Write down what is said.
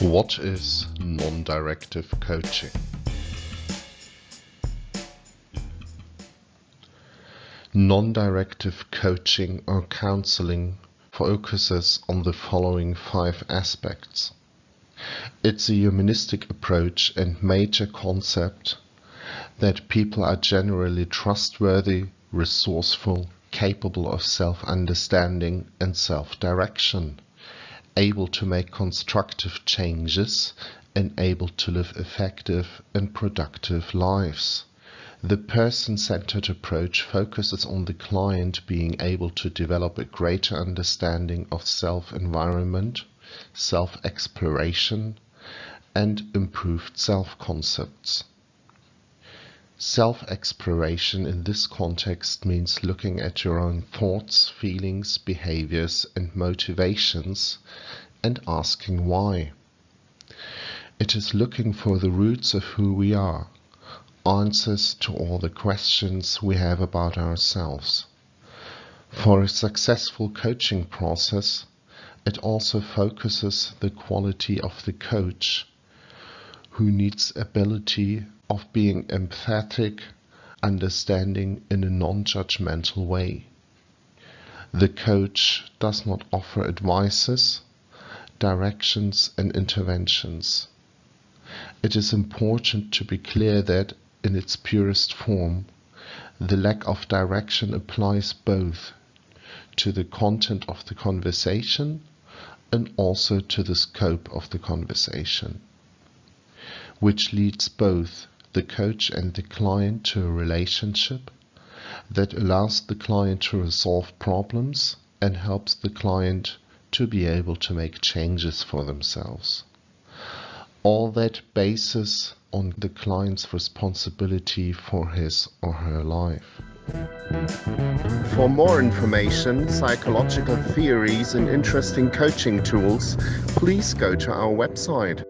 What is non-directive coaching? Non-directive coaching or counseling focuses on the following five aspects. It's a humanistic approach and major concept that people are generally trustworthy, resourceful, capable of self-understanding and self-direction able to make constructive changes and able to live effective and productive lives. The person-centered approach focuses on the client being able to develop a greater understanding of self-environment, self-exploration, and improved self-concepts. Self-exploration in this context means looking at your own thoughts, feelings, behaviors and motivations and asking why. It is looking for the roots of who we are, answers to all the questions we have about ourselves. For a successful coaching process, it also focuses the quality of the coach who needs ability of being empathetic, understanding in a non-judgmental way. The coach does not offer advices, directions and interventions. It is important to be clear that, in its purest form, the lack of direction applies both to the content of the conversation and also to the scope of the conversation, which leads both the coach and the client to a relationship that allows the client to resolve problems and helps the client to be able to make changes for themselves. All that basis on the client's responsibility for his or her life. For more information, psychological theories and interesting coaching tools, please go to our website.